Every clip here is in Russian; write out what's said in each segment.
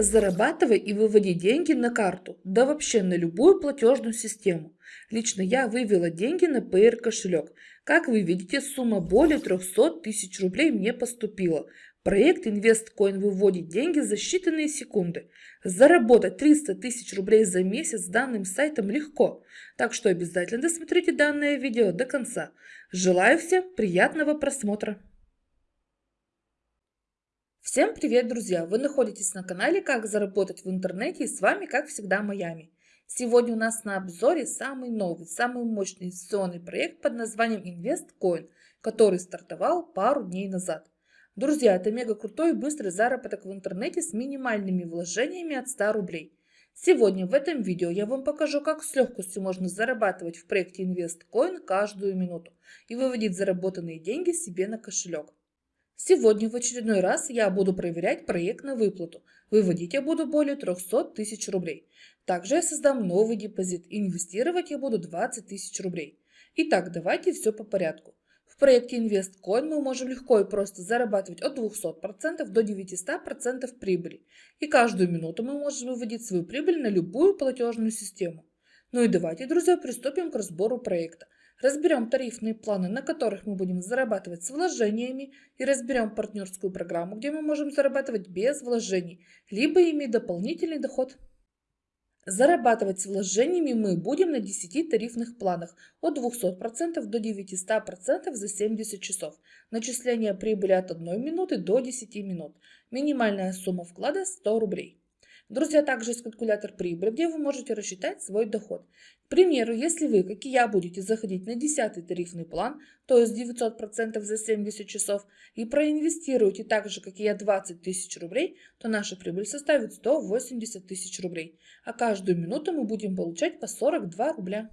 Зарабатывай и выводи деньги на карту, да вообще на любую платежную систему. Лично я вывела деньги на PR кошелек. Как вы видите, сумма более 300 тысяч рублей мне поступила. Проект InvestCoin выводит деньги за считанные секунды. Заработать 300 тысяч рублей за месяц с данным сайтом легко. Так что обязательно досмотрите данное видео до конца. Желаю всем приятного просмотра. Всем привет, друзья! Вы находитесь на канале «Как заработать в интернете» и с вами, как всегда, Майами. Сегодня у нас на обзоре самый новый, самый мощный инвестиционный проект под названием InvestCoin, который стартовал пару дней назад. Друзья, это мега крутой и быстрый заработок в интернете с минимальными вложениями от 100 рублей. Сегодня в этом видео я вам покажу, как с легкостью можно зарабатывать в проекте InvestCoin каждую минуту и выводить заработанные деньги себе на кошелек. Сегодня в очередной раз я буду проверять проект на выплату. Выводить я буду более 300 тысяч рублей. Также я создам новый депозит. Инвестировать я буду 20 тысяч рублей. Итак, давайте все по порядку. В проекте InvestCoin мы можем легко и просто зарабатывать от 200% до 900% прибыли. И каждую минуту мы можем выводить свою прибыль на любую платежную систему. Ну и давайте, друзья, приступим к разбору проекта. Разберем тарифные планы, на которых мы будем зарабатывать с вложениями и разберем партнерскую программу, где мы можем зарабатывать без вложений, либо иметь дополнительный доход. Зарабатывать с вложениями мы будем на 10 тарифных планах от 200% до 900% за 70 часов. Начисление прибыли от 1 минуты до 10 минут. Минимальная сумма вклада 100 рублей. Друзья, также есть калькулятор прибыли, где вы можете рассчитать свой доход. К примеру, если вы, как и я, будете заходить на 10 тарифный план, то есть 900% за 70 часов, и проинвестируете так же, как и я, 20 тысяч рублей, то наша прибыль составит 180 тысяч рублей. А каждую минуту мы будем получать по 42 рубля.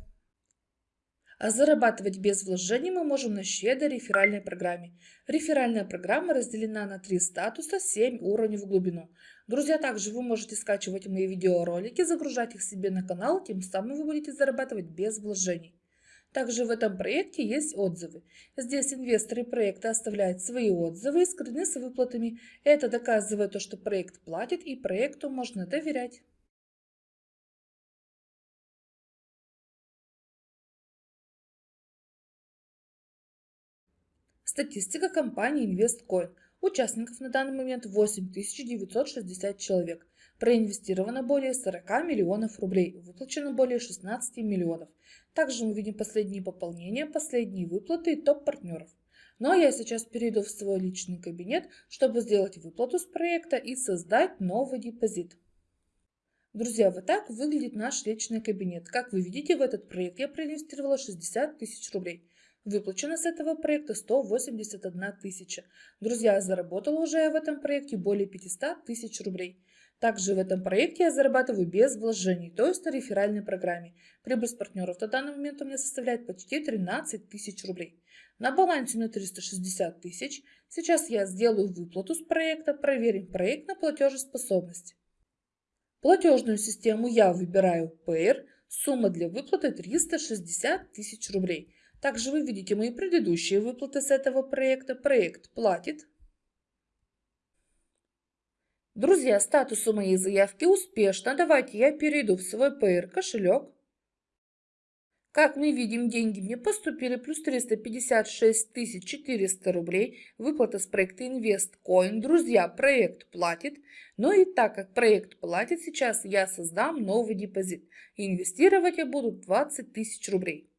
А зарабатывать без вложений мы можем на щедрой реферальной программе. Реферальная программа разделена на три статуса, 7 уровней в глубину. Друзья, также вы можете скачивать мои видеоролики, загружать их себе на канал, тем самым вы будете зарабатывать без вложений. Также в этом проекте есть отзывы. Здесь инвесторы проекта оставляют свои отзывы и скрыны с выплатами. Это доказывает то, что проект платит и проекту можно доверять. Статистика компании InvestCoin. Участников на данный момент 8960 человек. Проинвестировано более 40 миллионов рублей, выплачено более 16 миллионов. Также мы видим последние пополнения, последние выплаты и топ-партнеров. Ну а я сейчас перейду в свой личный кабинет, чтобы сделать выплату с проекта и создать новый депозит. Друзья, вот так выглядит наш личный кабинет. Как вы видите, в этот проект я проинвестировала 60 тысяч рублей. Выплачено с этого проекта 181 тысяча. Друзья, заработала уже в этом проекте более 500 тысяч рублей. Также в этом проекте я зарабатываю без вложений, то есть на реферальной программе. Прибыль с партнеров на данный момент у меня составляет почти 13 тысяч рублей. На балансе у меня 360 тысяч. Сейчас я сделаю выплату с проекта, проверим проект на платежеспособность. Платежную систему я выбираю PR, сумма для выплаты 360 тысяч рублей. Также вы видите мои предыдущие выплаты с этого проекта. Проект платит. Друзья, статус у моей заявки успешно. Давайте я перейду в свой PR кошелек. Как мы видим, деньги мне поступили плюс 356 400 рублей. Выплата с проекта InvestCoin. Друзья, проект платит. Но и так как проект платит, сейчас я создам новый депозит. инвестировать я буду 20 тысяч рублей.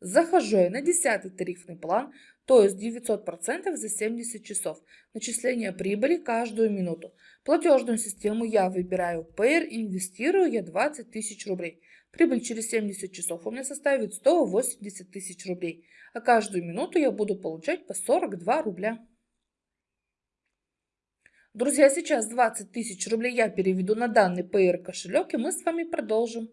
Захожу я на 10 тарифный план, то есть 900% за 70 часов. Начисление прибыли каждую минуту. Платежную систему я выбираю Payer, инвестирую я 20 тысяч рублей. Прибыль через 70 часов у меня составит 180 тысяч рублей, а каждую минуту я буду получать по 42 рубля. Друзья, сейчас 20 тысяч рублей я переведу на данный Payer кошелек и мы с вами продолжим.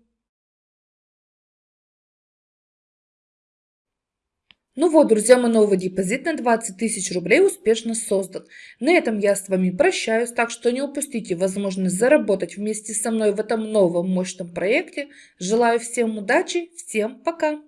Ну вот, друзья, мой новый депозит на 20 тысяч рублей успешно создан. На этом я с вами прощаюсь, так что не упустите возможность заработать вместе со мной в этом новом мощном проекте. Желаю всем удачи, всем пока!